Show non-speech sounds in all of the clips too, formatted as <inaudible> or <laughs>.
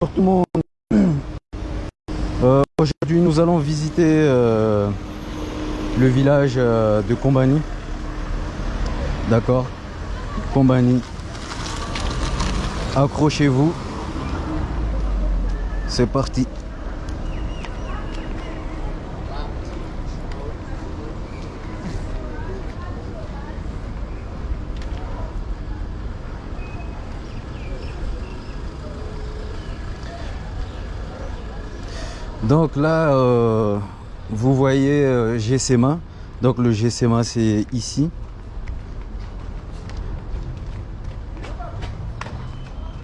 tout le monde. Euh, Aujourd'hui, nous allons visiter euh, le village euh, de Combani. D'accord? Combani. Accrochez-vous. C'est parti. Donc là, euh, vous voyez euh. Donc le GCMA, c'est ici.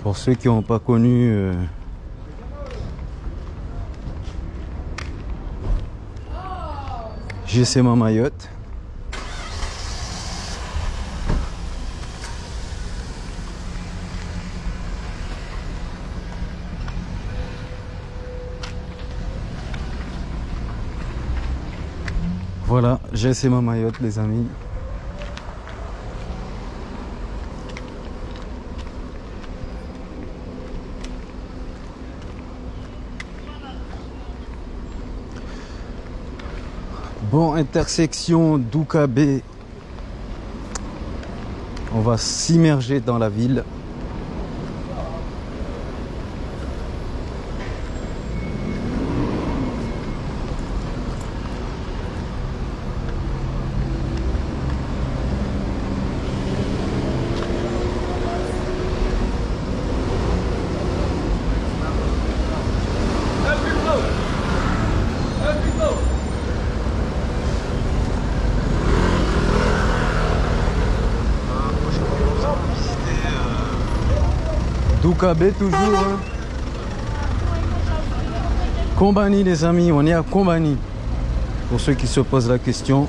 Pour ceux qui n'ont pas connu... euh, GCMA Mayotte. Voilà, GCMA Mayotte, les amis. Bon, intersection Douka B. On va s'immerger dans la ville. Toujours. hein. Combani les amis, on est à Combani. Pour ceux qui se posent la question.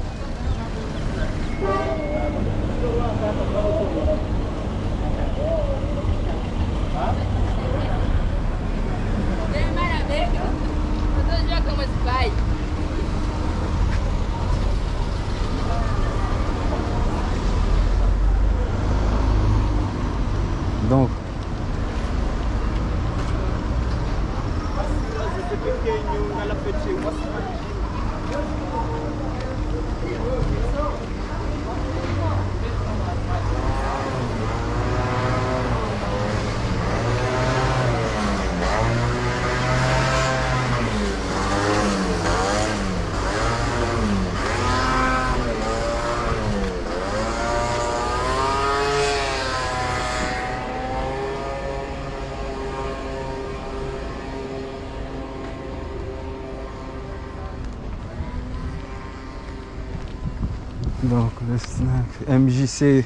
Le snack MJC,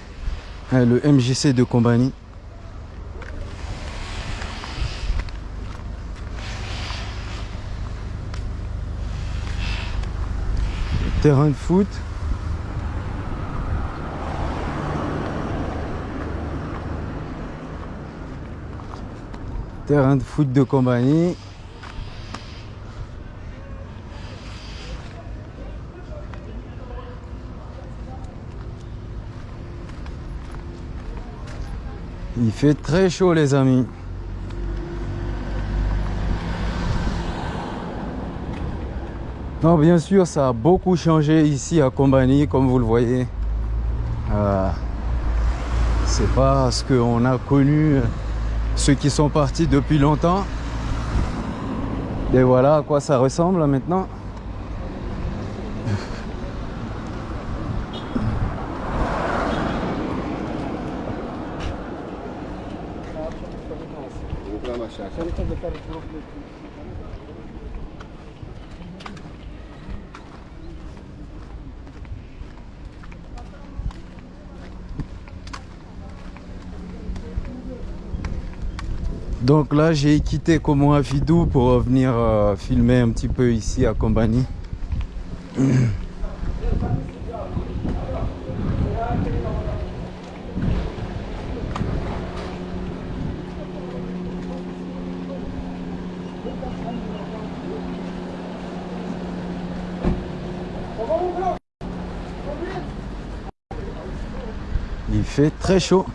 hein, le MJC de Combani. Terrain de foot. Terrain de foot de Combani. Fait très chaud les amis. Non, bien sûr, ça a beaucoup changé ici à Combani, comme vous le voyez. Euh, c'est pas ce qu'on a connu, ceux qui sont partis depuis longtemps. Et voilà à quoi ça ressemble maintenant. Donc là, j'ai quitté Como Afidou pour venir euh, filmer un petit peu ici à Combani. Il fait très chaud.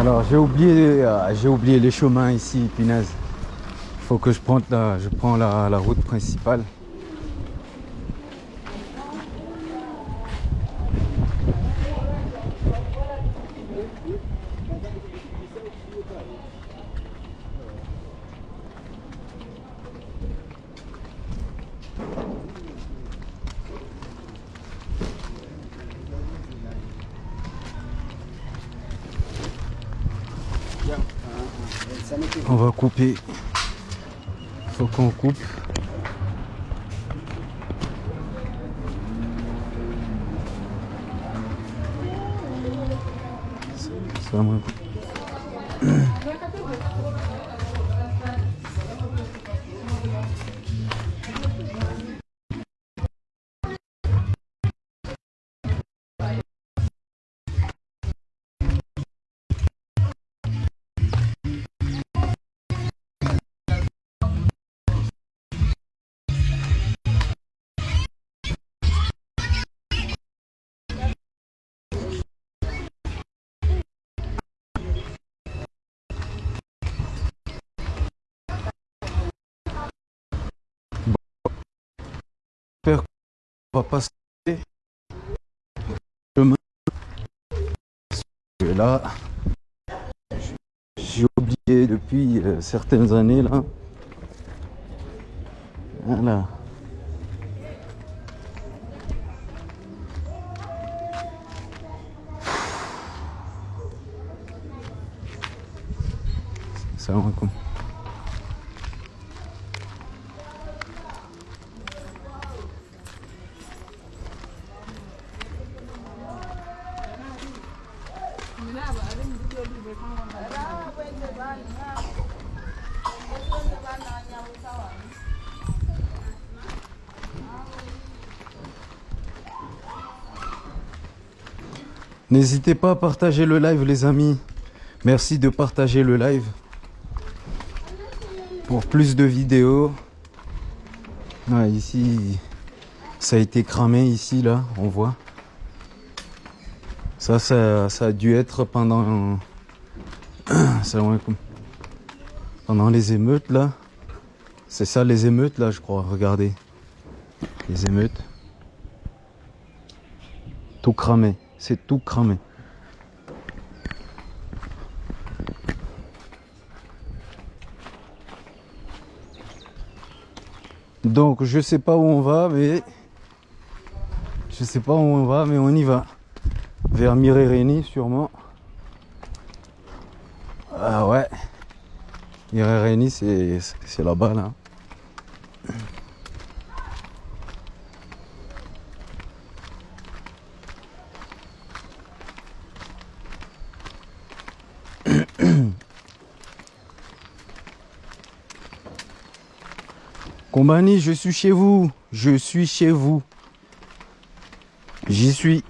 Alors j'ai euh, j'ai oublié les chemins ici, punaise. Il faut que je prenne prends la route principale. On va passer chemin. Et là, j'ai oublié depuis euh, certaines années là. Voilà. Salam alaikum. N'hésitez pas à partager le live les amis. Merci de partager le live. Pour plus de vidéos. Ouais, ici, ça a été cramé ici, là, on voit. Ça, ça, ça a dû être pendant... <clears throat> Pendant les émeutes, là. C'est ça, les émeutes, là, je crois. Regardez. Les émeutes. Tout cramé. C'est tout cramé. Donc je sais pas où on va, mais je sais pas où on va, mais on y va. Vers Mirereni sûrement. Ah ouais. Mirereni c'est c'est là-bas là. Kombani, je suis chez vous. Je suis chez vous. J'y suis.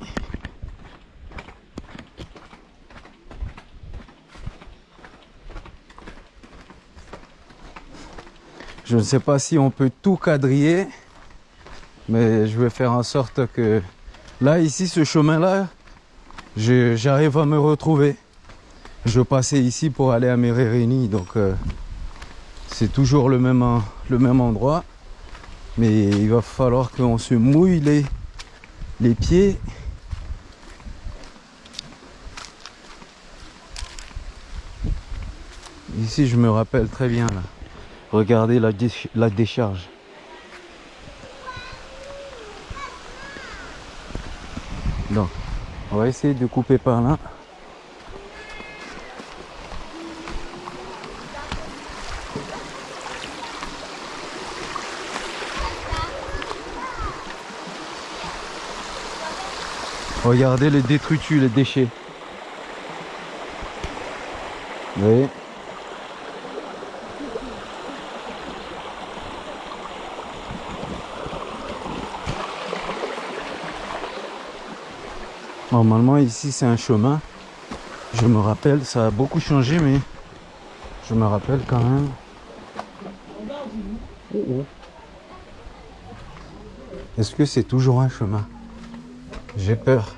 Je ne sais pas si on peut tout quadriller, mais je vais faire en sorte que là, ici, ce chemin-là, j'arrive à me retrouver. Je passais ici pour aller à Mererini, donc euh, c'est toujours le même, en- le même endroit. Mais il va falloir qu'on se mouille les, les pieds. Ici, je me rappelle très bien. Là. Regardez la, déch- la décharge. Donc, on va essayer de couper par là. Regardez les détritus, les déchets. Vous voyez Normalement, ici, c'est un chemin. Je me rappelle, ça a beaucoup changé, mais je me rappelle quand même. Oh, oh. Est-ce que c'est toujours un chemin? J'ai peur.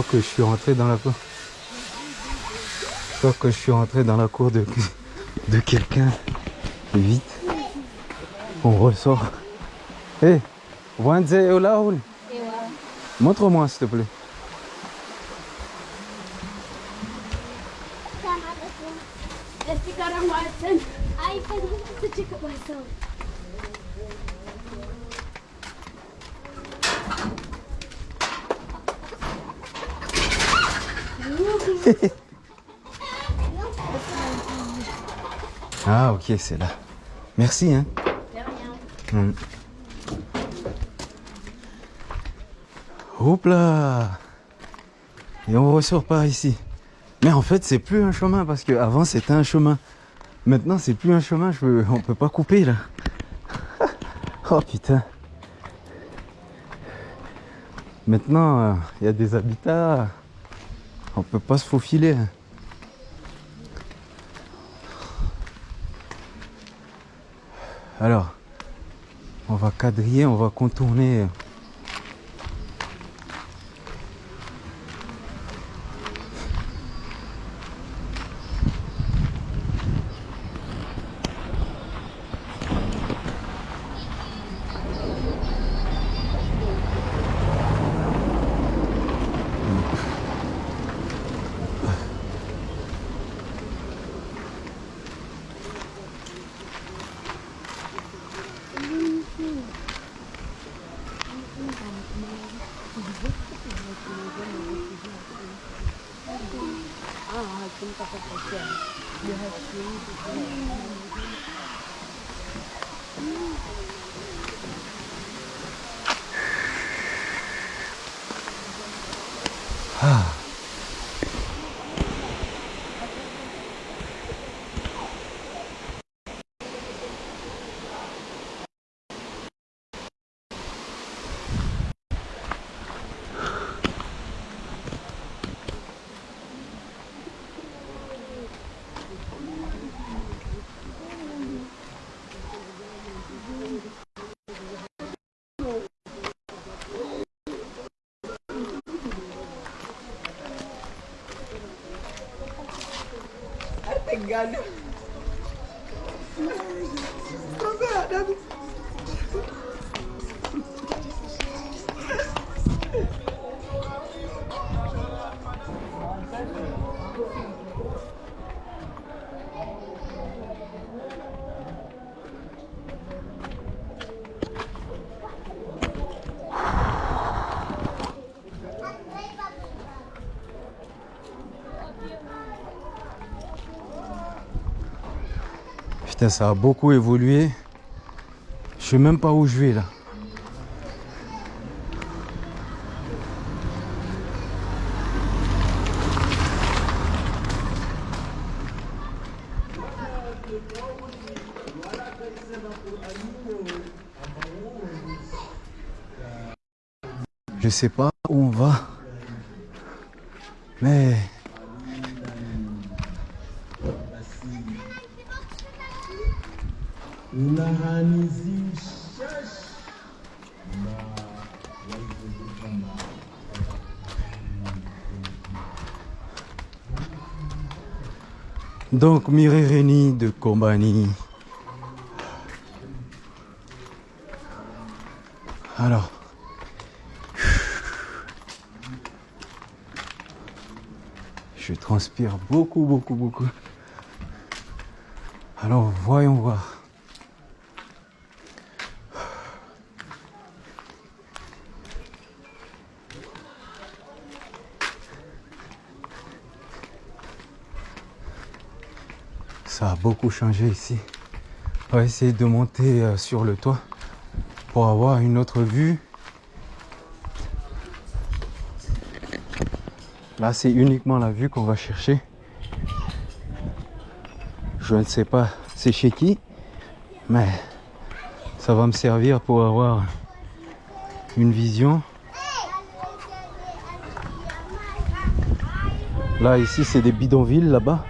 Crois que je suis rentré dans la cour. Je crois que je suis rentré dans la cour de, de quelqu'un. Vite. On ressort. Hé, hey, Montre-moi s'il te plaît. C'est là. Merci hein. Hmm. Là Et on ressort par ici. Mais en fait, c'est plus un chemin parce que avant c'était un chemin. Maintenant, c'est plus un chemin, je peux, on peut pas couper là. <laughs> oh putain. Maintenant, il euh, y a des habitats. On peut pas se faufiler. Alors, on va quadriller, on va contourner ça a beaucoup évolué. Je sais même pas où je vais là. Je sais pas où on va. Mais Donc Mirereni de Combani. Alors. Je transpire beaucoup, beaucoup, beaucoup. Alors, voyons voir. Changé ici. On va essayer de monter euh, sur le toit pour avoir une autre vue. Là, c'est uniquement la vue qu'on va chercher. Je ne sais pas c'est chez qui, Mais ça va me servir pour avoir une vision. Là, ici, c'est des bidonvilles là-bas.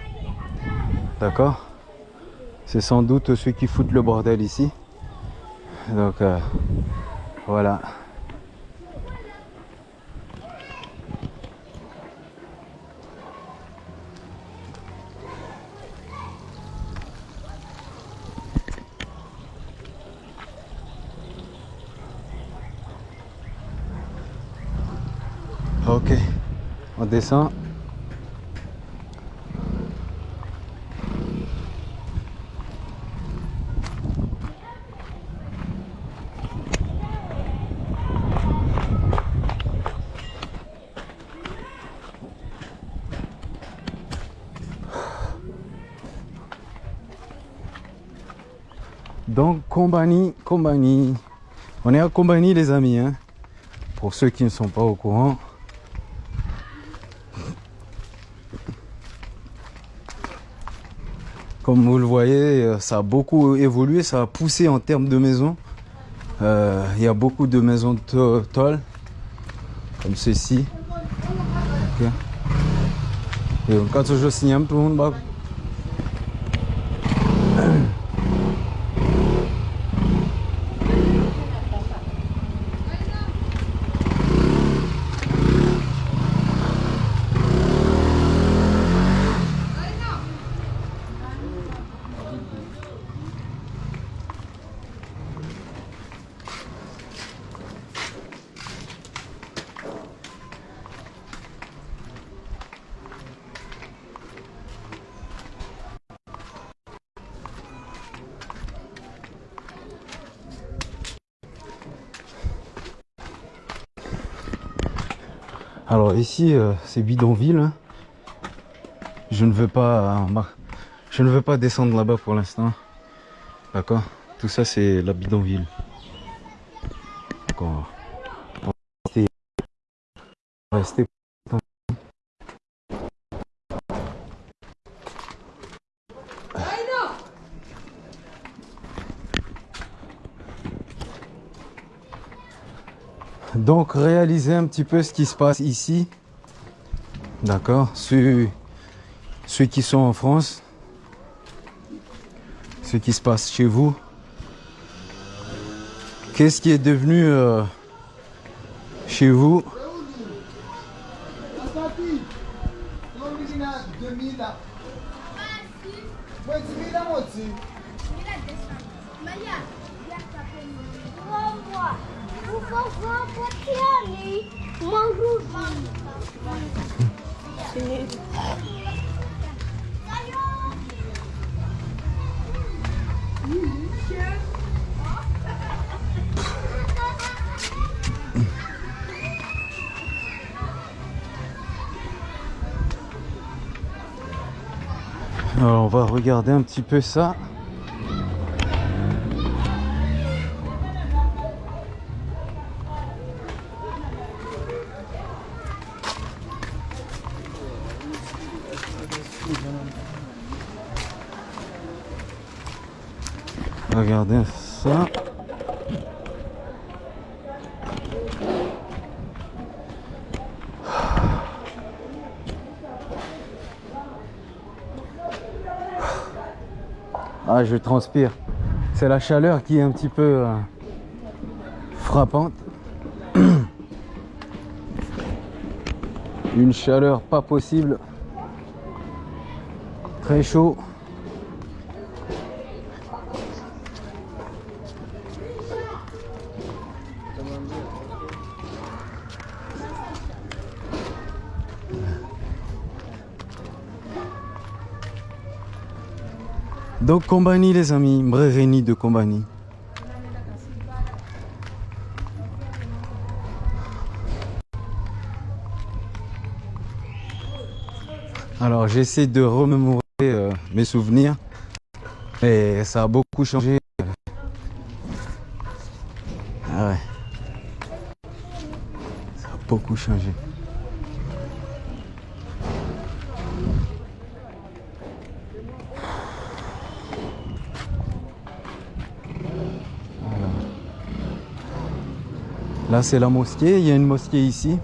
D'accord C'est sans doute ceux qui foutent le bordel ici. Donc, euh, voilà. Ok, on descend. Donc, Combani, Combani. On est à Combani, les amis. Hein, pour ceux qui ne sont pas au courant. Comme vous le voyez, euh, ça a beaucoup évolué, ça a poussé en termes de maisons. Euh, Il y a beaucoup de maisons de tôle, comme ceci. Ok. Ici, euh, c'est bidonville. hein. Je ne veux pas, euh, je ne veux pas descendre là-bas pour l'instant. D'accord? Tout ça, c'est la bidonville. Rester- Donc réaliser un petit peu ce qui se passe ici. D'accord ceux, qui sont en France. Ce qui se passe chez vous. Qu'est-ce qui est devenu euh, chez vous? Alors on va regarder un petit peu ça. Ah, je transpire. C'est la chaleur qui est un petit peu euh, frappante. Une chaleur pas possible. Très chaud. Donc Combani les amis, Mbrereni de Combani. Alors j'essaie de remémorer euh, mes souvenirs et ça a beaucoup changé. Ah ouais. Ça a beaucoup changé. Là, c'est la mosquée. Il y a une mosquée ici.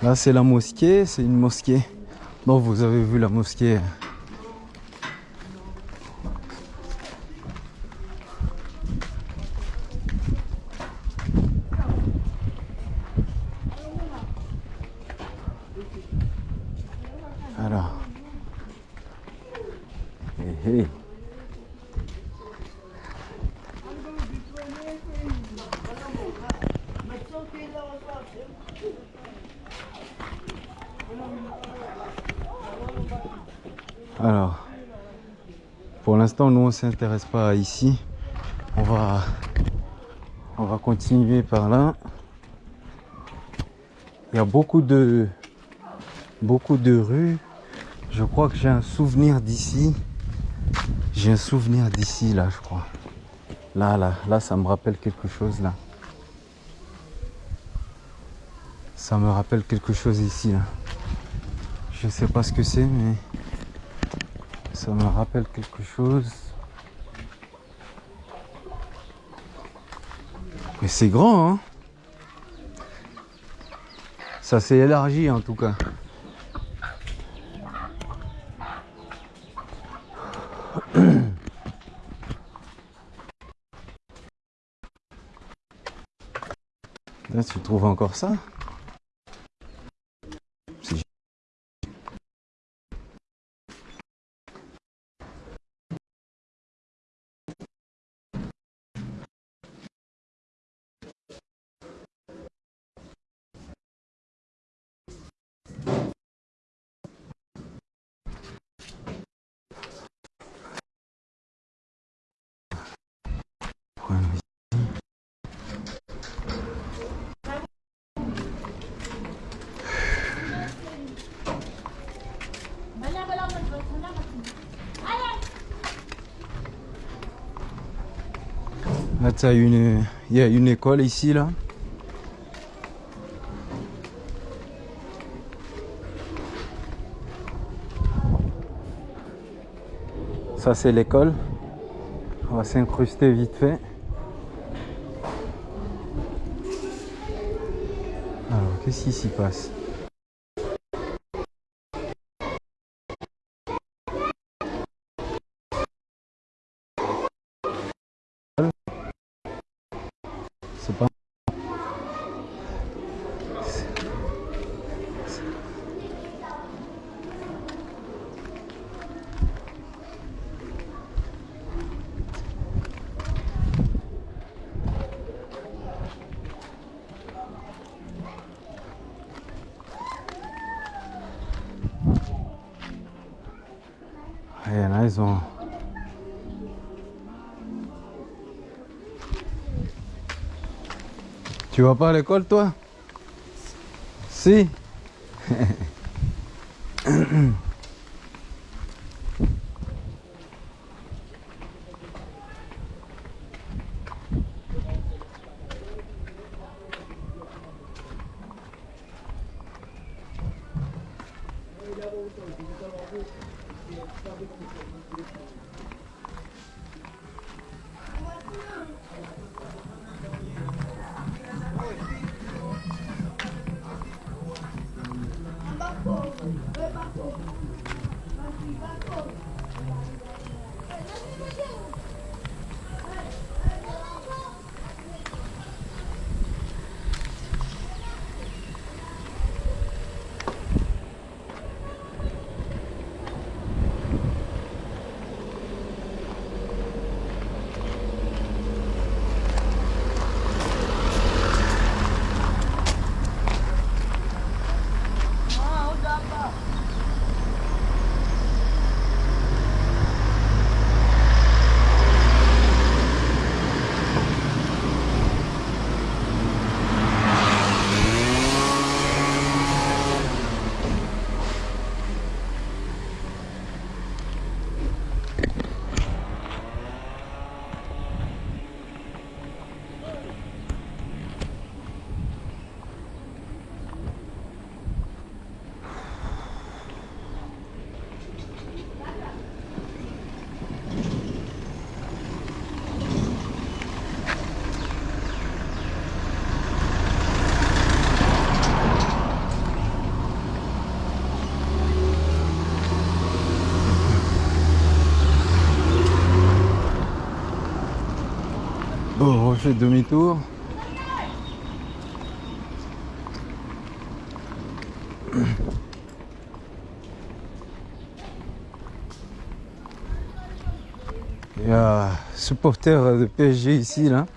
Là, c'est la mosquée. C'est une mosquée. Bon, vous avez vu la mosquée. Alors. Hé, hé. Alors, nous, on s'intéresse pas à ici. On va, on va continuer par là. Il y a beaucoup de, beaucoup de rues. Je crois que j'ai un souvenir d'ici. J'ai un souvenir d'ici, là, je crois. Là, là, là, ça me rappelle quelque chose, là. Ça me rappelle quelque chose ici, là. Je sais pas ce que c'est, mais ça me rappelle quelque chose. Mais c'est grand, hein Ça s'est élargi en tout cas. <coughs> Là, tu trouves encore ça C'est Voilà. Là, tu as une, il y a une école ici, là. Ça, c'est l'école. On va s'incruster vite fait. Alors, qu'est-ce qui s'y passe? Pas à l'école, toi Si Refait demi-tour. Il y a supporter de PSG ici, là.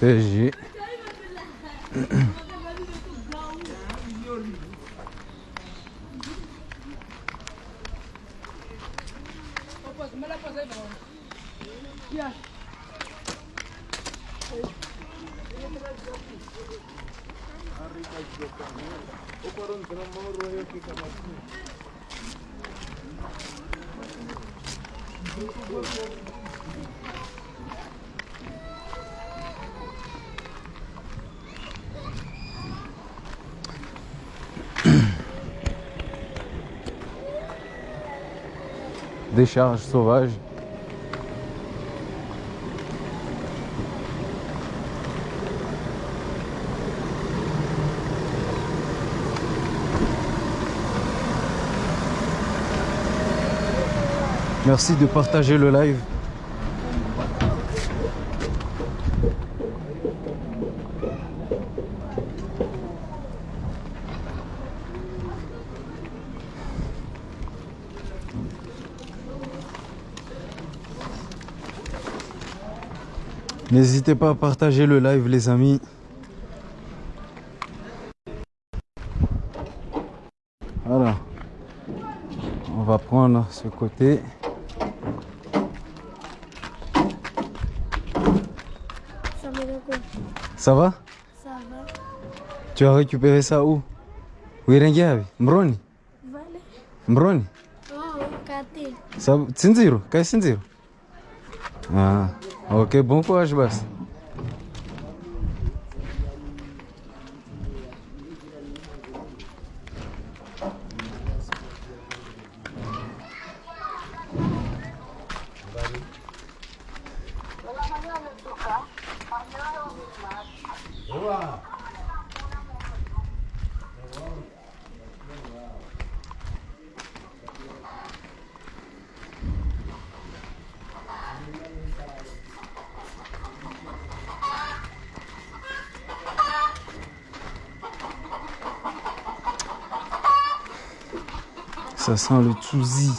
PSG. Décharge sauvage. Merci de partager le live. N'hésitez pas à partager le live les amis. Voilà. On va prendre ce côté. Ça va Ça va? Tu as récupéré ça où? Wirengiavi Mbroni Vale. Mbroni Oh, cadê? Ça Tsinziro Kai Tsinziro Ah Ok bon courage basi Ça sent le tsuzi.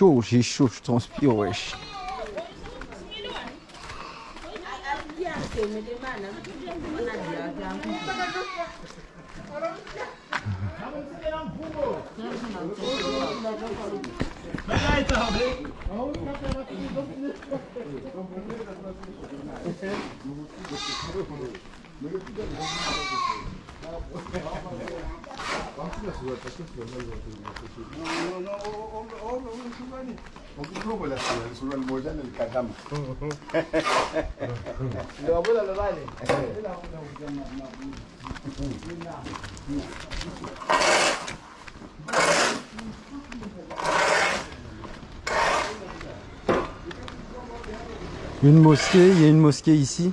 Chaud, j'ai chaud, je transpire, wesh. Une mosquée, il y a une mosquée ici.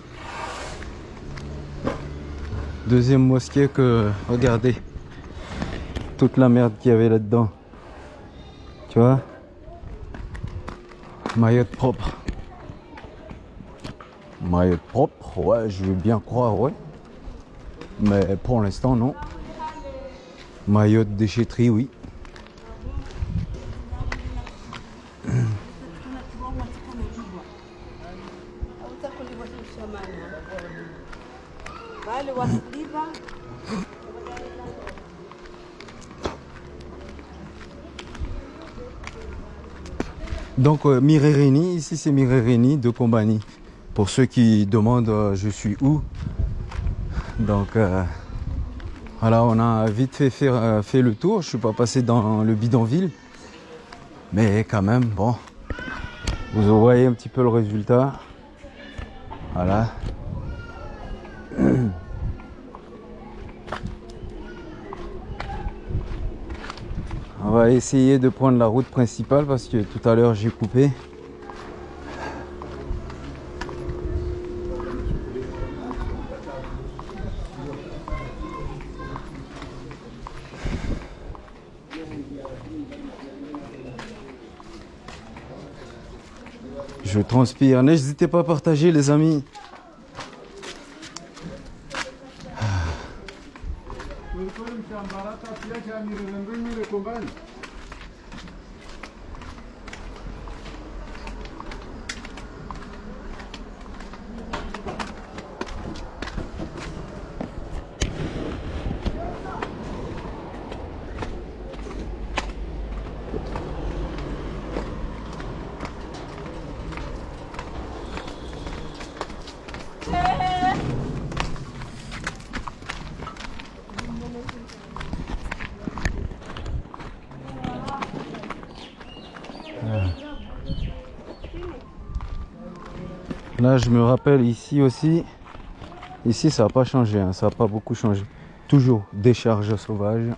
Deuxième mosquée que, regardez, toute la merde qu'il y avait là-dedans. Tu vois? Mayotte propre. Mayotte propre, ouais, je veux bien croire, ouais. Mais pour l'instant, non. Mayotte déchetterie, oui. Donc euh, Mirereni, ici c'est Mirereni de Combani. Pour ceux qui demandent euh, je suis où? Donc euh, voilà, on a vite fait, euh, fait le tour. Je suis pas passé dans le bidonville. Mais quand même, bon. Vous voyez un petit peu le résultat. Voilà. <clears throat> On va essayer de prendre la route principale parce que tout à l'heure j'ai coupé. Transpire. N'hésitez pas à partager les amis. Là, je me rappelle ici aussi. Ici, ça n'a pas changé. hein, Ça n'a pas beaucoup changé. Toujours décharge sauvage.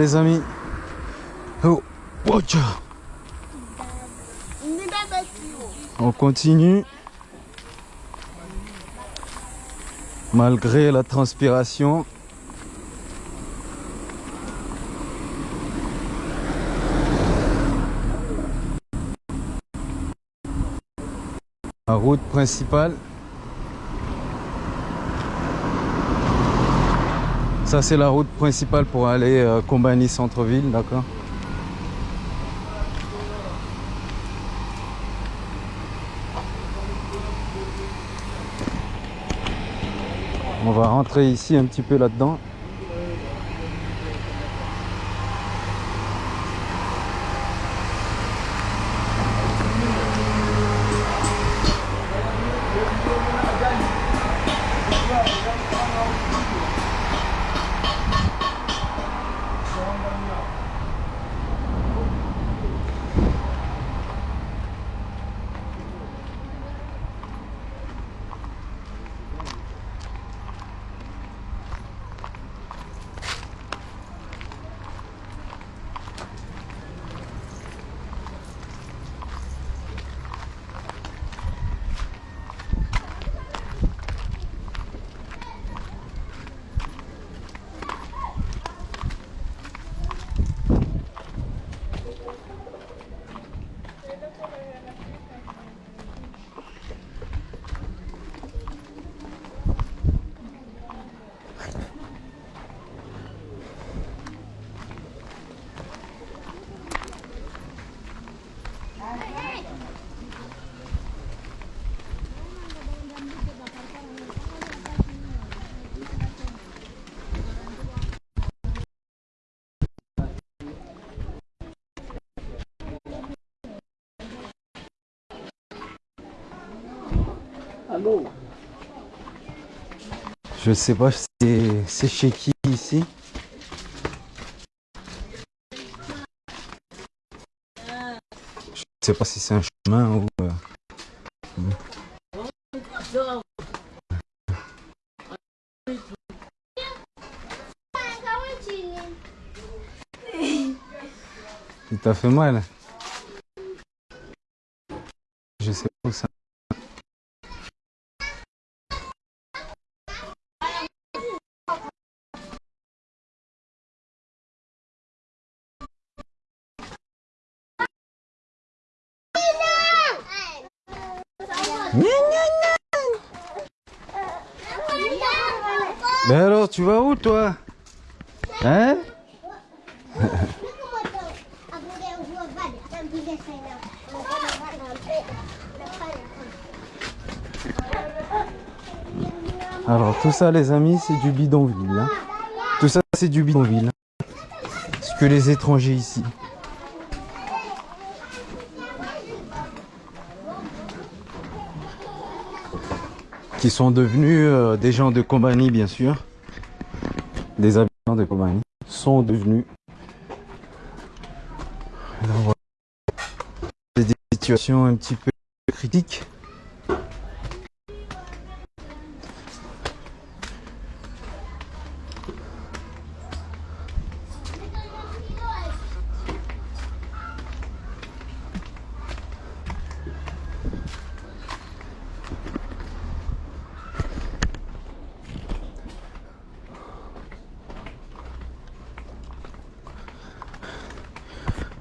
Les amis. Oh. On continue. Malgré la transpiration. La route principale. Ça c'est la route principale pour aller euh, Combani centre-ville, d'accord On va rentrer ici un petit peu là-dedans. Je sais pas si c'est- c'est chez qui ici? Je sais pas si c'est un chemin ou. euh, Il t'a fait mal? Je sais pas où ça. Gna, gna, gna. Mais alors, tu vas toi Hein Alors tout ça les amis c'est du bidonville. hein. Tout ça c'est du bidonville. Ce que les étrangers ici. Qui sont devenus euh, des gens de compagnie bien sûr. Des habitants de compagnie sont devenus. Des situations un petit peu critiques.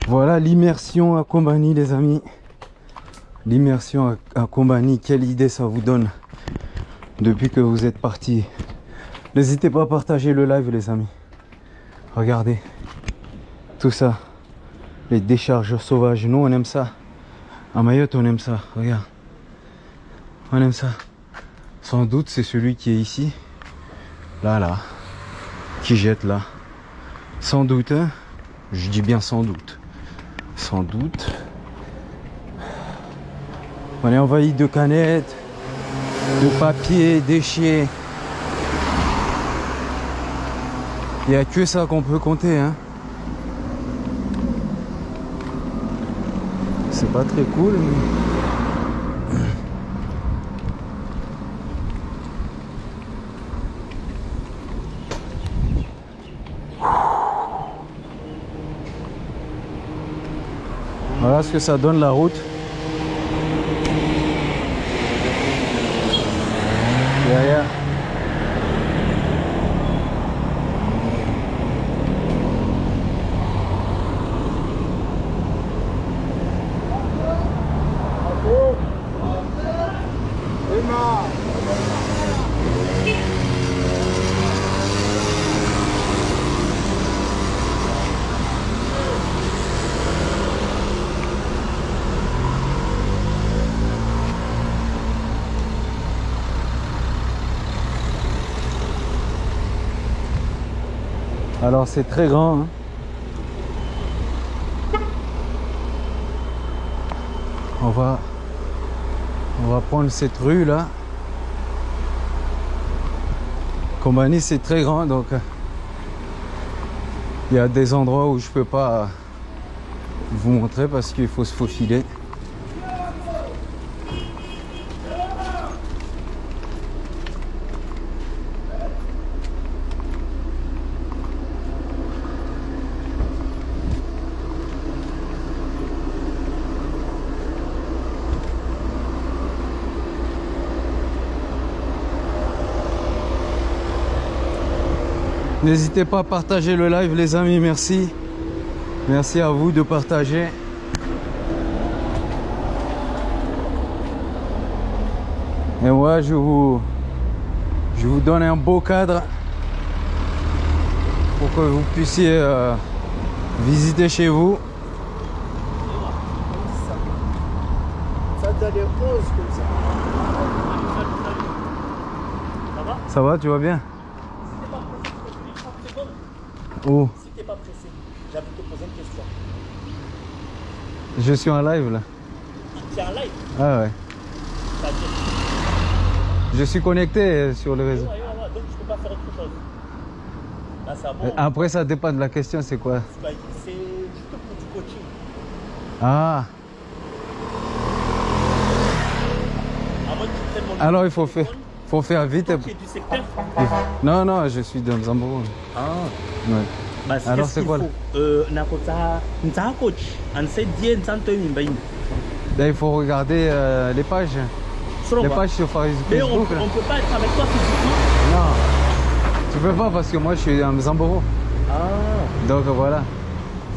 Voilà l'immersion à Combani les amis. L'immersion à, Combani, quelle idée ça vous donne depuis que vous êtes partis. N'hésitez pas à partager le live les amis. Regardez tout ça. Les décharges sauvages, nous on aime ça. À Mayotte on aime ça, regarde. On aime ça. Sans doute c'est celui qui est ici. Là là. Qui jette là. Sans doute, hein. Je dis bien sans doute. Doute. On est envahi de canettes, de papier, déchets. Il n'y a que ça qu'on peut compter. Hein. C'est pas très cool. Voilà ce que ça donne la route. Derrière. Alors c'est très grand. hein. On va on va prendre cette rue là. Combani c'est très grand donc il y a des endroits où je peux pas vous montrer parce qu'il faut se faufiler. N'hésitez pas à partager le live les amis, merci. Merci à vous de partager. Et moi je vous donne un beau cadre pour que vous puissiez euh, visiter chez vous. Ça. Ça va, tu vas bien? Oh, Si t'es pas pressé, de te poser une question. je suis en live là. Il tient en live, Ah ouais. Je suis connecté euh, sur le réseau. donc tu peux pas faire autre chose. Là, bon. Après ça dépend de la question, c'est quoi? C'est juste pour du coaching. Ah, tu alors il faut faire, faut faire vite. Es du secteur. Non, non, je suis dans Zamboro. Ah. Ouais. Alors, c'est quoi, là Euh, coach. Là, il faut regarder euh, les pages. Les pages sur Facebook. Mais on, on peut pas être avec toi physiquement? Non, tu peux pas parce que moi je suis à Zamboro. Ah. Donc voilà.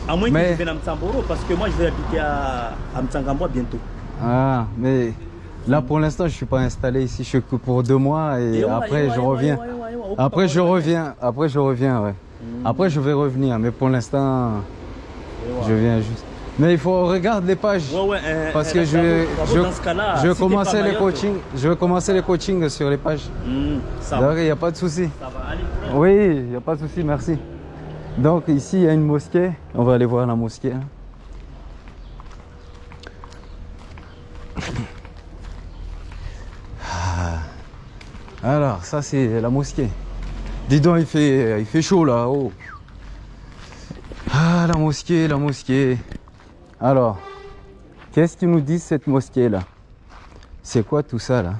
À moins Mais- que tu viennes à Mtsamboro, parce que moi je vais habiter à, à Mtsangamboa bientôt. Ah, mais Là, pour l'instant, je suis pas installé ici. Je suis que pour deux mois et après, je reviens. Après, je reviens. Après, je reviens, ouais. Après, je vais revenir. Mais pour l'instant, je viens juste. Mais il faut regarder les pages. Ouais, ouais, euh, Parce que je, vais commencer les coachings. Je vais commencer les coachings sur les pages. D'accord, il n'y a pas de souci. Oui, il n'y a pas de souci, merci. Donc ici, il y a une mosquée. On va aller voir la mosquée. hein. Ah. Alors, ça c'est la mosquée. Dis donc, il fait, il fait chaud là. Oh. Ah, la mosquée, la mosquée. Alors, qu'est-ce qu'ils nous disent cette mosquée là C'est quoi tout ça là?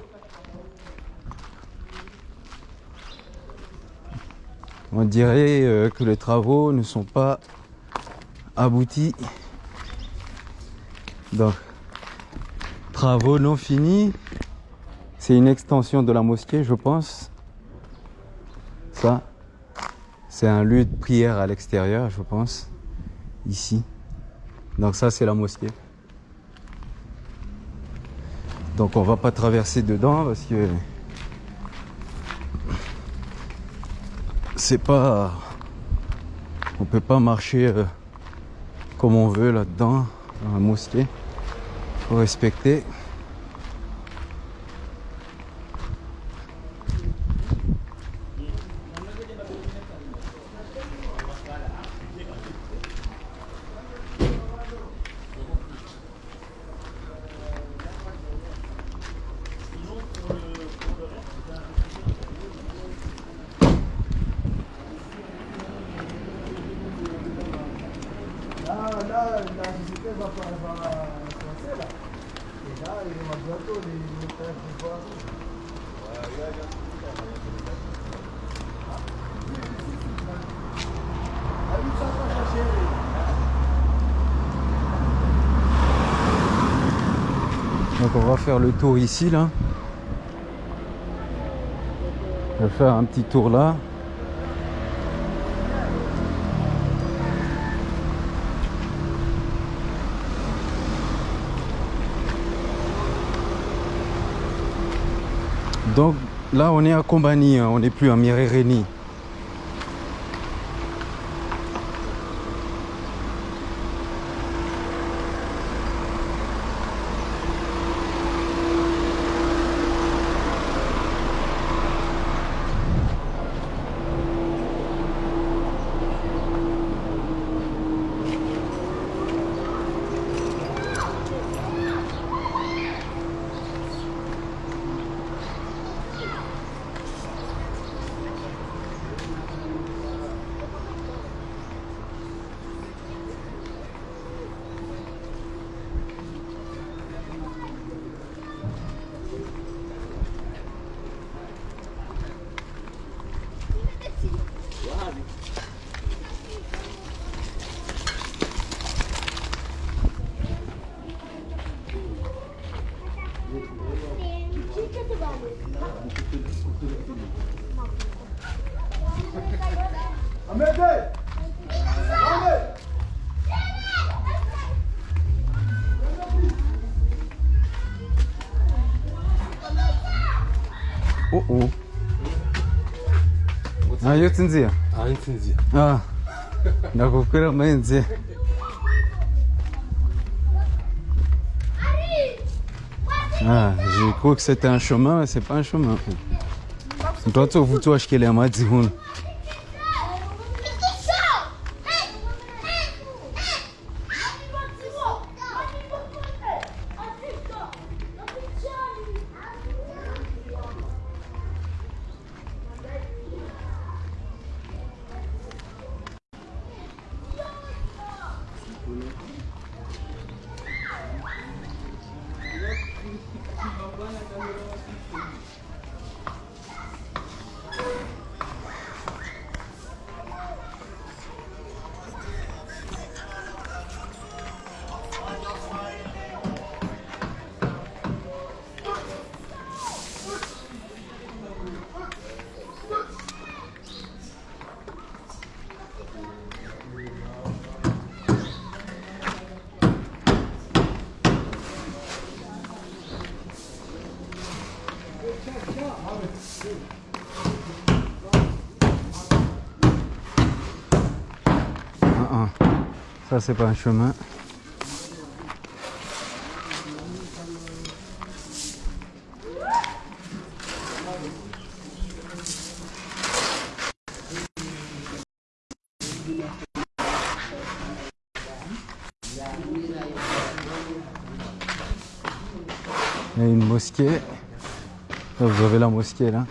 On dirait euh, que les travaux ne sont pas aboutis. Donc, travaux non finis. C'est une extension de la mosquée, je pense. C'est un lieu de prière à l'extérieur, je pense. Ici. Donc ça, c'est la mosquée. Donc on va pas traverser dedans parce que c'est pas on peut pas marcher euh, comme on veut là-dedans dans la mosquée faut respecter Là, là, la société va pas va commencer là. Et là, il va bientôt les les faire pouvoir. Ah oui, ça va chercher. donc on va faire le tour ici là. Je vais faire un petit tour là. Donc là, on est à Combani, hein, on n'est plus à Mirereni. Ah, yo tsinzia. Ansinzia. Ah. Nakukura menze. Ah, j'ai cru que c'était un chemin, mais c'est pas un chemin. Toi, tu vois, je suis allé à Madzihun. Ça, c'est pas un chemin. Il y a une mosquée. Vous avez la mosquée là.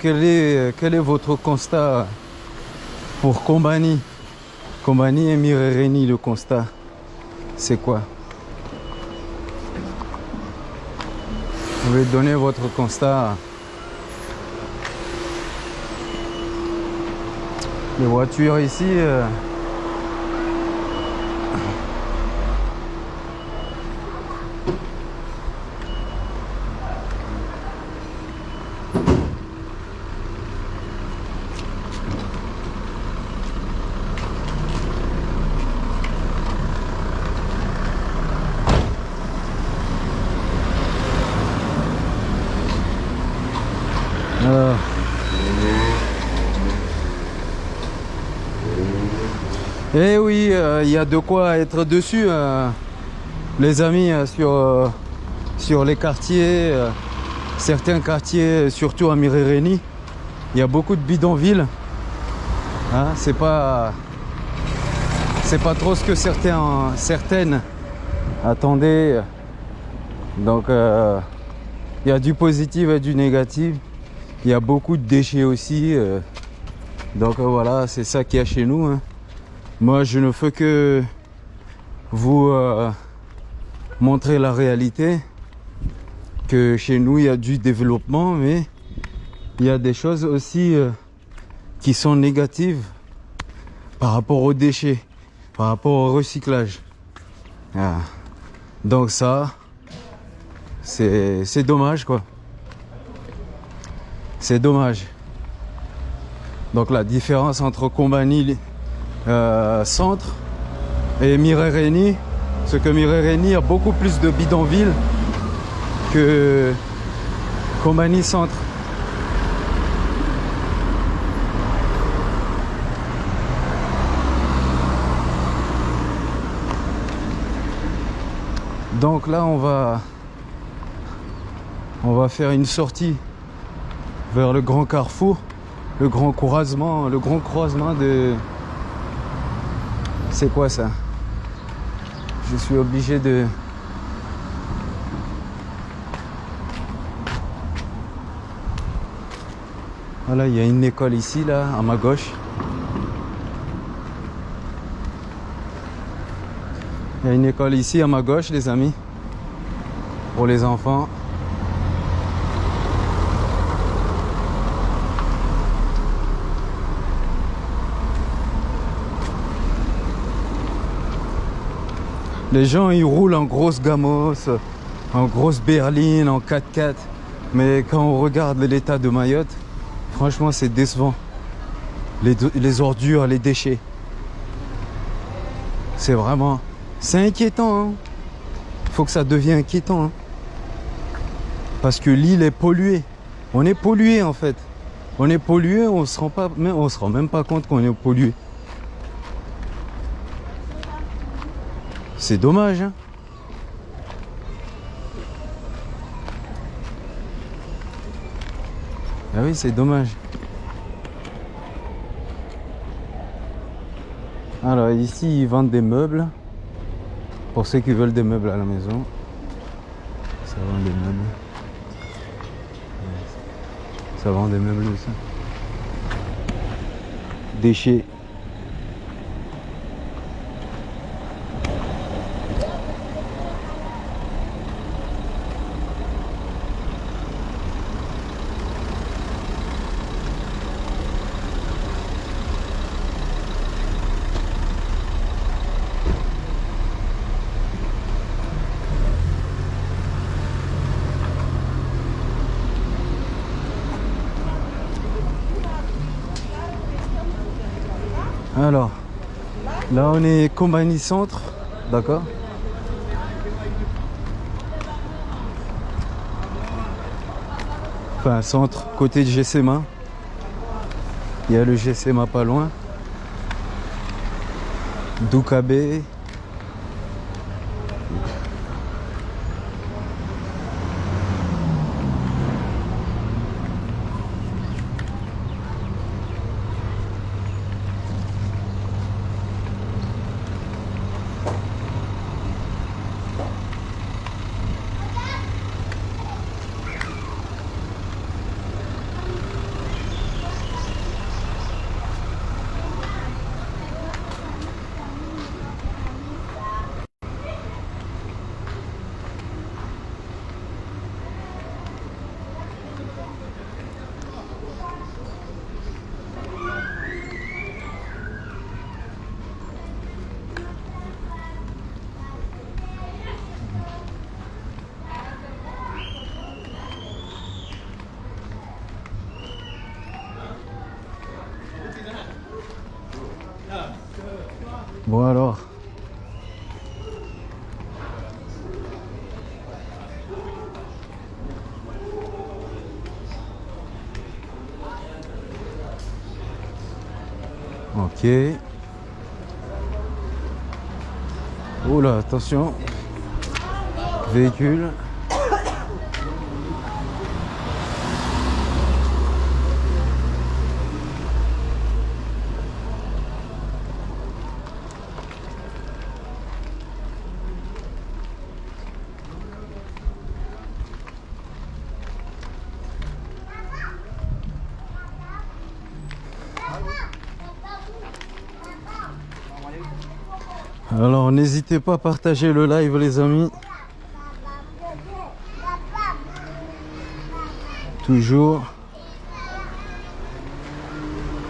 Quel est, votre constat pour Kombani? Kombani et Mirereni, le constat, c'est quoi? Vous pouvez donner votre constat. Les voitures ici, euh, Eh oui, euh, il y a de quoi être dessus, euh, les amis, euh, sur, euh, sur les quartiers, certains quartiers, surtout à Mirereni. Il y a beaucoup de bidonvilles. Hein, c'est pas, c'est pas trop ce que certains, certaines attendaient. Donc, il y a du positif et du négatif. Il y a beaucoup de déchets aussi. donc voilà, c'est ça qu'il y a chez nous. hein. Moi, je ne fais que vous euh, montrer la réalité. Que chez nous, il y a du développement, mais il y a des choses aussi euh, qui sont négatives par rapport aux déchets, par rapport au recyclage. Ah. Donc ça, c'est dommage quoi. C'est dommage. Donc la différence entre Combani euh, centre et Mirereni, c'est que Mirereni a beaucoup plus de bidonvilles que Combani centre. Donc là on va on va faire une sortie vers le grand carrefour, le grand croisement, le grand croisement de C'est quoi ça? Je suis obligé de Voilà, il y a une école ici là à ma gauche. Il y a une école ici à ma gauche, les amis, pour les enfants. Les gens, ils roulent en grosse gamos, en grosse berline, en 4x4. Mais quand on regarde l'état de Mayotte, franchement, c'est décevant. Les, ordures, les déchets. C'est vraiment... C'est inquiétant. Hein. Faut que ça devienne inquiétant. hein. Parce que l'île est polluée. On est pollué en fait. On est pollué, on se se rend même pas compte qu'on est pollué. C'est dommage. Hein ah oui, c'est dommage. Alors ici, ils vendent des meubles. Pour ceux qui veulent des meubles à la maison. Ça vend des meubles. Ça vend des meubles aussi. Déchets. Alors, Combani Centre, d'accord Enfin, centre, côté de GCMA. Il y a le GCMA pas loin. Doukabe. Bon alors. Oula, attention. Véhicule. Alors pas partager le live les amis. Toujours.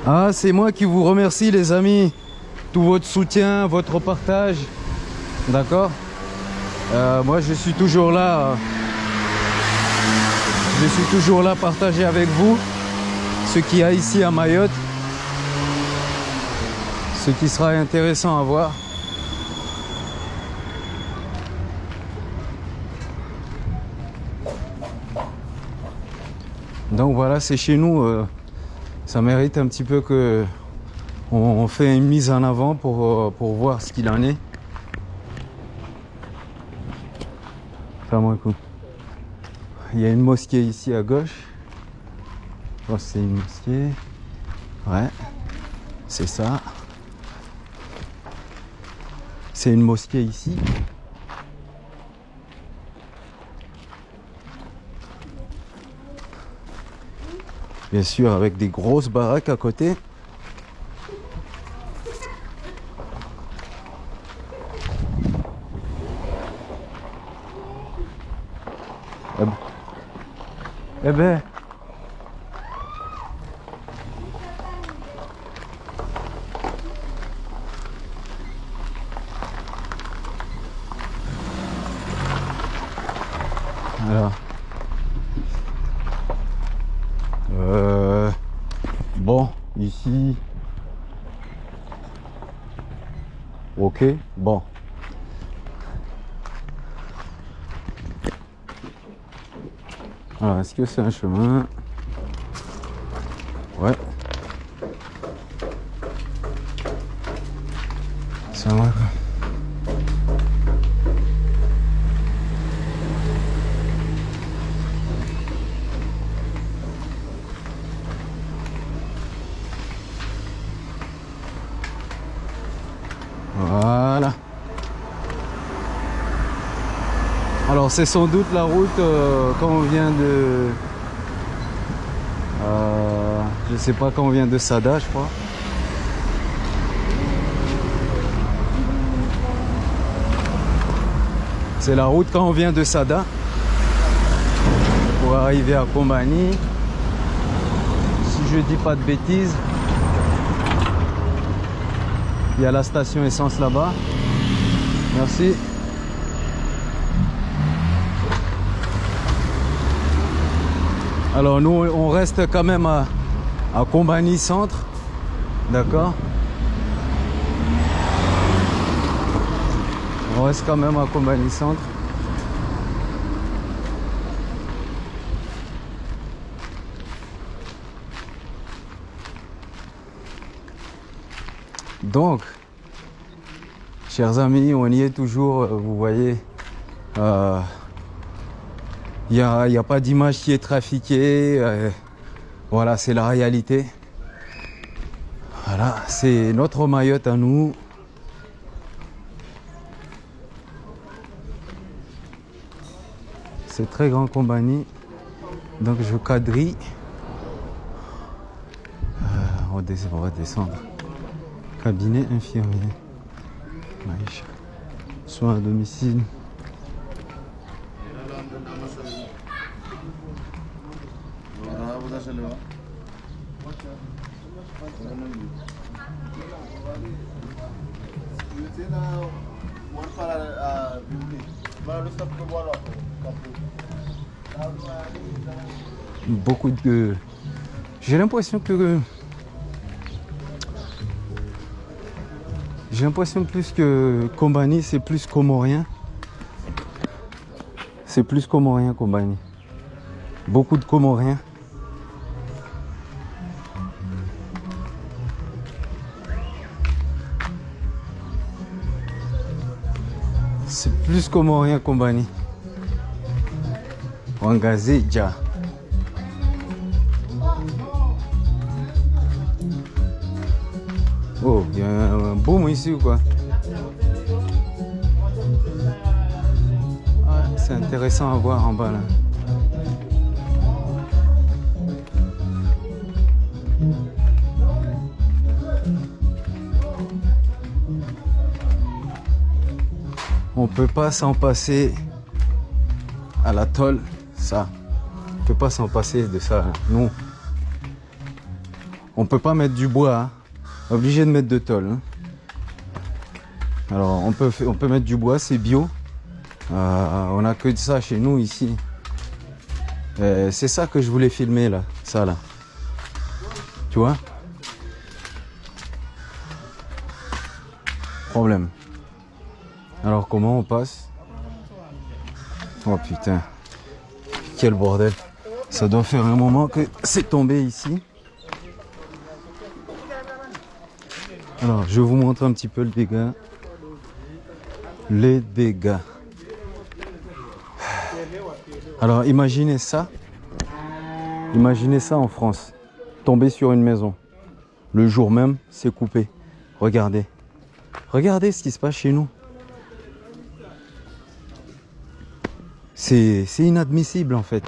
Ah c'est moi qui vous remercie les amis. Tout votre soutien, votre partage. D'accord Euh, Moi je suis toujours là. euh, Je suis toujours là partager avec vous ce qu'il y a ici à Mayotte. Ce qui sera intéressant à voir. Donc voilà, c'est chez nous. euh, ça mérite un petit peu que on, fait une mise en avant pour, euh, pour voir ce qu'il en est. Ferme-moi un coup. Il y a une mosquée ici à gauche. Je pense que c'est une mosquée. Ouais, c'est ça. C'est une mosquée ici. Bien sûr, avec des grosses baraques à côté. Eh ben- Eh ben. Alors. Euh, bon, ici. Ok, bon. Alors, est-ce que c'est un chemin Ouais. Ça va quoi. Voilà. Alors c'est sans doute la route euh, quand on vient de... euh, je sais pas quand on vient de Sada je crois. C'est la route quand on vient de Sada pour arriver à Kombani. Si je dis pas de bêtises. Il y a la station essence là-bas. Merci. Alors nous, on reste quand même à, à Combani Centre. D'accord? On reste quand même à Combani Centre. Donc, chers amis, on y est toujours, euh, vous voyez. euh, Il n'y a, y a pas d'image qui est trafiquée. euh, voilà, c'est la réalité. Voilà, c'est notre Mayotte à nous. C'est très grand compagnie. Donc je quadrille. Euh, on, on va descendre. Cabinet infirmier. Soins à domicile. J'ai l'impression que. J'ai l'impression plus que Combani, c'est plus comorien. C'est plus comorien, Combani. Beaucoup de comoriens. C'est plus comorien, Combani. Wangazi, Dja. Oh, il y a un boom ici ou quoi? Ah, C'est intéressant à voir en bas là. On peut pas s'en passer à la tôle, ça. On peut pas s'en passer de ça, non. On peut pas mettre du bois, hein. Obligé de mettre de tôle. hein. Alors on peut, mettre du bois, c'est bio. Euh, on a que de ça chez nous ici. Euh, c'est ça que je voulais filmer là, ça là. Tu vois? Problème. Alors comment on passe? Oh putain. Quel bordel. Ça doit faire un moment que c'est tombé ici. Alors, je vous montre un petit peu le dégât. Les dégâts. Alors, imaginez ça. Imaginez ça en France. Tomber sur une maison. Le jour même, c'est coupé. Regardez. Regardez ce qui se passe chez nous. C'est inadmissible en fait.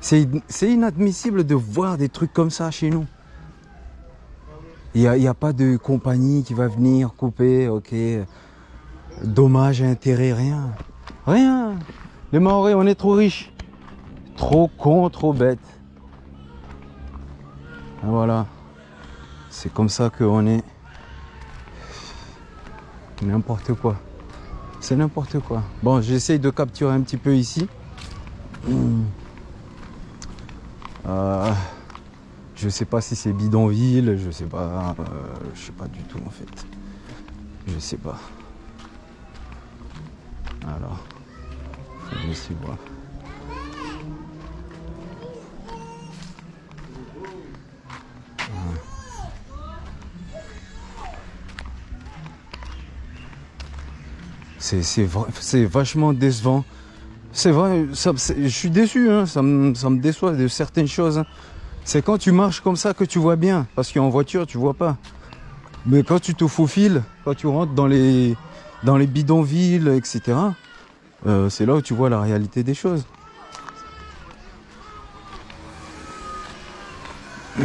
C'est inadmissible de voir des trucs comme ça chez nous. Il n'y a, pas de compagnie qui va venir couper, ok. Dommage, intérêt, rien. Rien. Les Maoris, on est trop riches. Trop cons, trop bêtes. Ah, Voilà. C'est comme ça qu'on est. N'importe quoi. C'est n'importe quoi. Bon, j'essaye de capturer un petit peu ici. Euh, je sais pas si c'est bidonville, je sais pas, euh, je sais pas du tout en fait. Je sais pas. Alors, me laisser voir. C'est vachement décevant. C'est vrai, je suis déçu, hein, ça, me, ça me déçoit de certaines choses. hein. C'est quand tu marches comme ça que tu vois bien, parce qu'en voiture tu vois pas. Mais quand tu te faufiles, quand tu rentres dans les, dans les bidonvilles, etc., euh, c'est là où tu vois la réalité des choses. <coughs>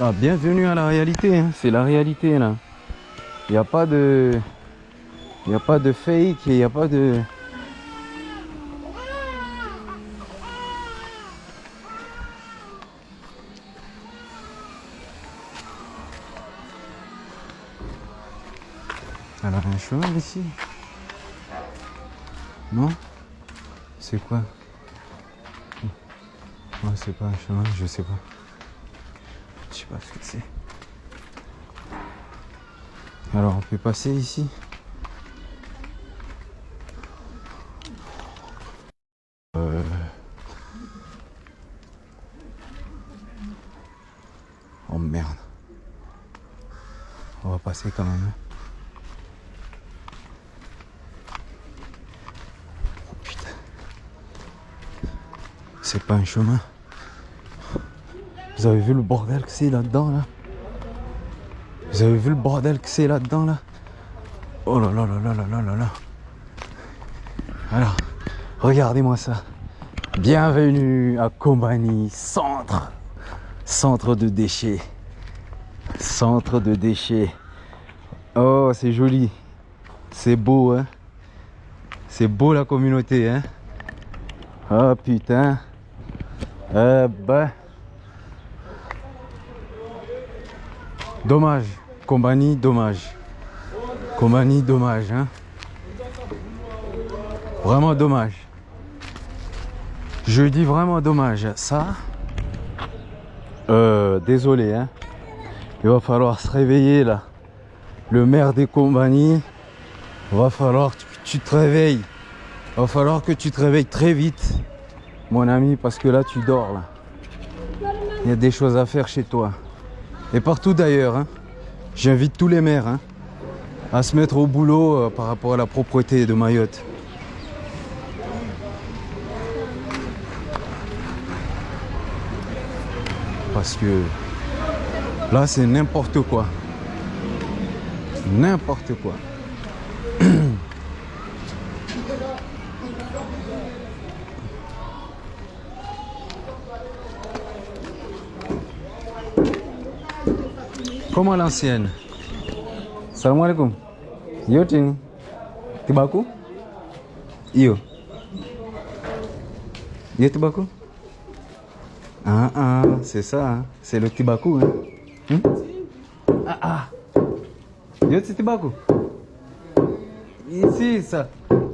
Ah, bienvenue à la réalité, hein, c'est la réalité là. Il n'y a pas de. Il n'y a pas de fake, il n'y a pas de. Alors un chemin ici Non? C'est quoi? Ouais, c'est pas un chemin, je sais pas. Je sais pas ce que c'est. Alors on peut passer ici? Euh. Oh merde. On va passer quand même. hein. Oh putain. C'est pas un chemin. Vous avez vu le bordel que c'est là-dedans là? Vous avez vu le bordel que c'est là-dedans là? Oh là là là là là là là. Alors, regardez-moi ça. Bienvenue à Combani, centre. Centre de déchets. Centre de déchets. Oh, c'est joli. C'est beau, hein? C'est beau la communauté, hein? Oh putain. Eh ben. Dommage. Combani, dommage. Combani, dommage, hein. Vraiment dommage. Je dis vraiment dommage. Ça, euh, désolé, hein. Il va falloir se réveiller là. Le maire des compagnies, va falloir que tu te réveilles. Va falloir que tu te réveilles très vite, mon ami, parce que là tu dors là. Il y a des choses à faire chez toi. Et partout d'ailleurs. hein. J'invite tous les maires hein, à se mettre au boulot euh, par rapport à la propreté de Mayotte. Parce que là, c'est n'importe quoi. N'importe quoi. Comment l'ancienne Salam alaikum. Yo tini. Tibaku? Yo. Yo tibaku? Ah ah, c'est ça, hein. c'est le tibaku. Hein. Hmm? Ah ah. Yo tibaku. Ici, ça,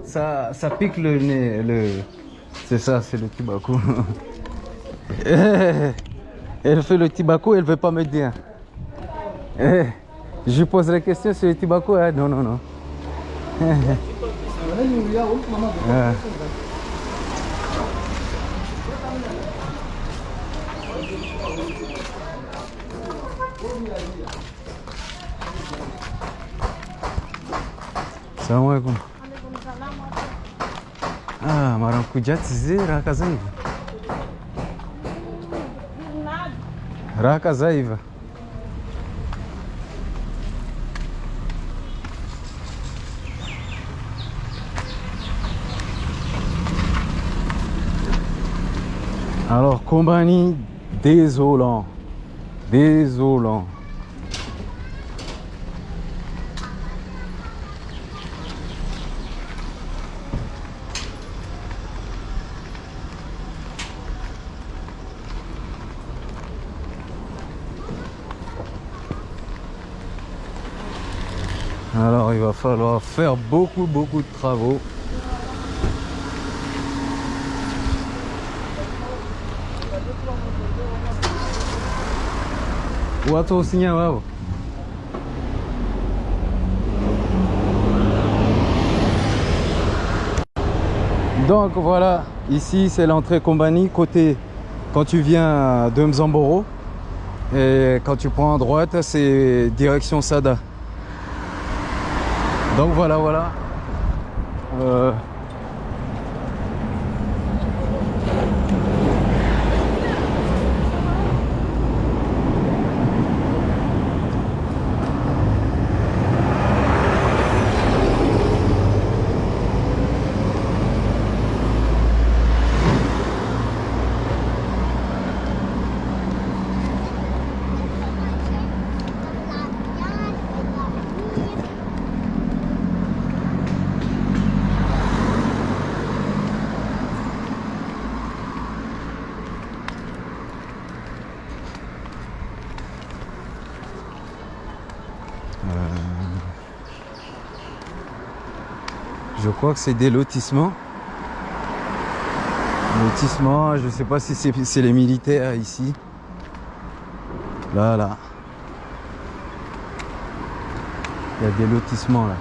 ça, ça pique le nez. Le... C'est ça, c'est le tibaku. <laughs> elle fait le tibaku, elle veut pas me dire. Eh, je pose la question sur le tibaku. hein. Non, non, non. Ah. Salam alaikum. Ah, maracujá tizira rakazaiva. Rakazaiva. Alors, Combani, désolant. Désolant. Alors il va falloir faire beaucoup beaucoup de travaux. Donc voilà, ici c'est l'entrée Combani côté quand tu viens de Mzamboro et quand tu prends à droite c'est direction Sada. Donc voilà voilà. Euh, Je que c'est des lotissements. Lotissements, je sais pas si c'est c'est les militaires ici. Là, là. Il y a des lotissements là.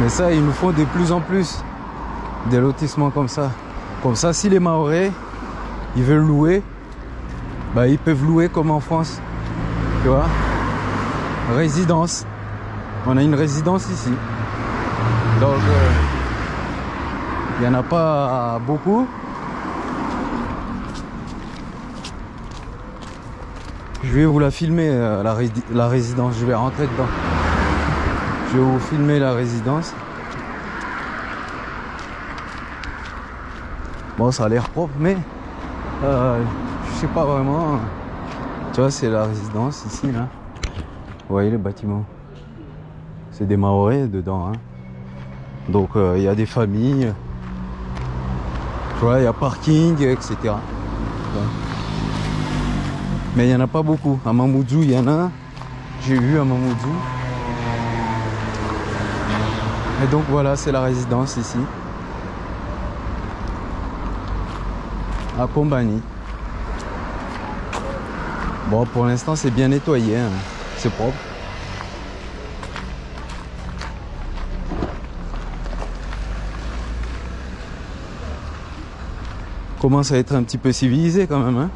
Mais ça, ils nous font de plus en plus des lotissements comme ça. Comme ça, si les Maorais, ils veulent louer, bah, ils peuvent louer comme en France. Tu vois? Résidence. On a une résidence ici. Donc, euh, il n'y en a pas beaucoup. Je vais vous la filmer, euh, la, la résidence. Je vais rentrer dedans. Je vais vous filmer la résidence. Bon, ça a l'air propre, mais euh, je sais pas vraiment. Tu vois, c'est la résidence ici, là. Vous voyez le bâtiment? C'est des Maorais dedans. hein. Donc euh, il y a des familles. Il y a parking, etc. Mais il n'y en a pas beaucoup. À Mamoudzou, il y en a. J'ai vu à Mamoudzou. Et donc voilà, c'est la résidence ici. À Combani. Bon, pour l'instant, c'est bien nettoyé. hein. C'est propre. Commence à être un petit peu civilisé quand même. Hein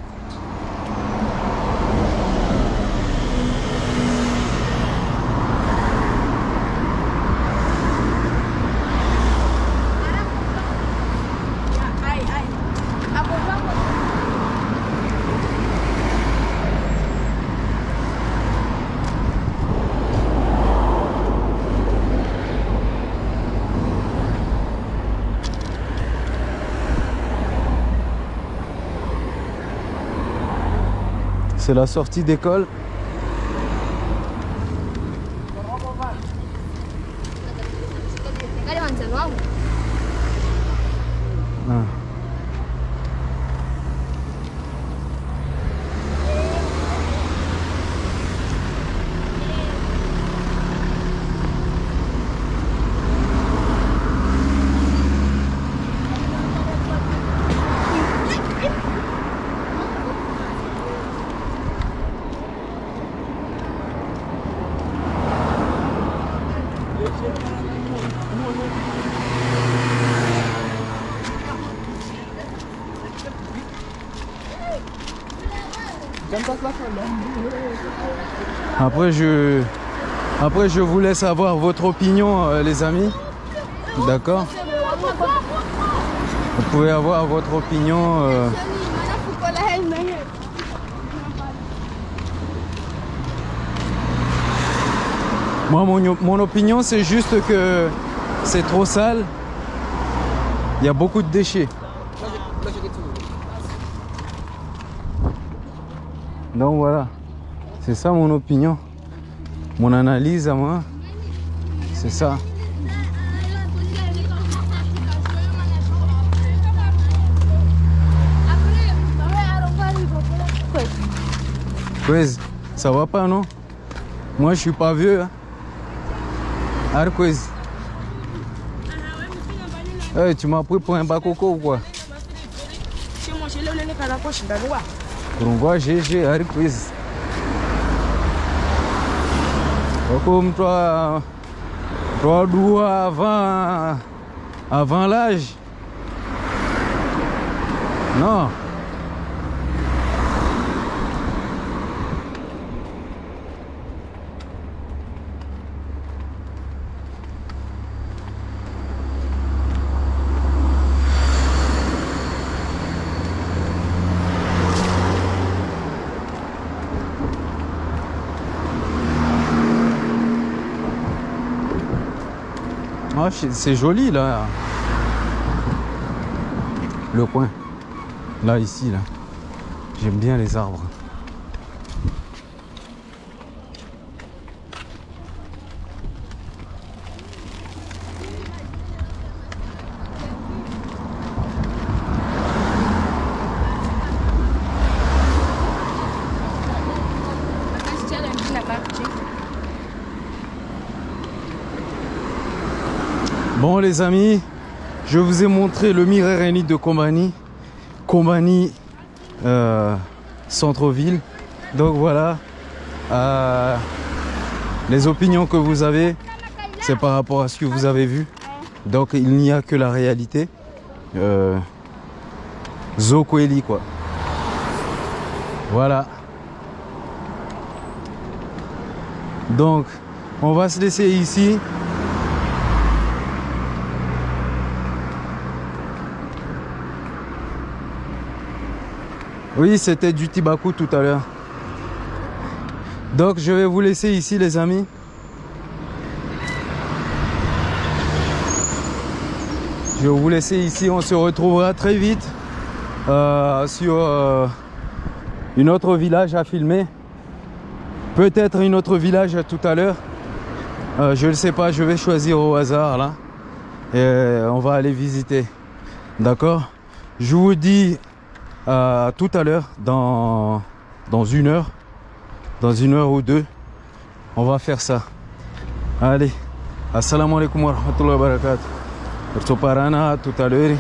C'est la sortie d'école. Après je, vous laisse avoir votre opinion, euh, les amis. D'accord? Vous pouvez avoir votre opinion. euh, Moi, mon opinion, c'est juste que c'est trop sale. Il y a beaucoup de déchets. Donc voilà, c'est ça mon opinion. Mon analyse à moi, c'est ça. Quiz, ça va pas non? Moi je suis pas vieux. Hein? Ar quiz. Eh, tu m'as pris pour un bakoko ou quoi? Chez moi, chez le oko mtu a- mtu adua avant avant l'âge. Non C'est joli là. Le coin. Là, ici, là. J'aime bien les arbres. Les amis, je vous ai montré le Mirerenit de Combani. Combani euh, centre-ville. Donc voilà. euh, les opinions que vous avez, c'est par rapport à ce que vous avez vu. Donc il n'y a que la réalité. Euh, quoi. Voilà. Donc on va se laisser ici. Oui, c'était du Tibaku tout à l'heure. Donc je vais vous laisser ici les amis. Je vais vous laisser ici. On se retrouvera très vite euh, sur euh, une autre village à filmer. Peut-être une autre village tout à l'heure. Euh, je ne sais pas, je vais choisir au hasard là. Et on va aller visiter. D'accord? Je vous dis à tout à l'heure, dans, dans une heure, dans une heure ou deux, on va faire ça. Allez, assalamu alaikum wa rahmatullahi wa barakatuh. Tout à l'heure.